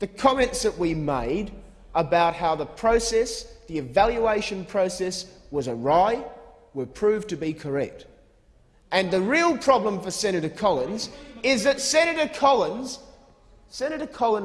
the comments that we made about how the process, the evaluation process, was awry were proved to be correct. And the real problem for Senator Collins is that Senator Collins, Senator Collins